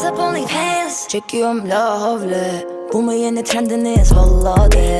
dress up OnlyFans Çekiyorum la havle Bu mu yeni trendiniz? Valla de.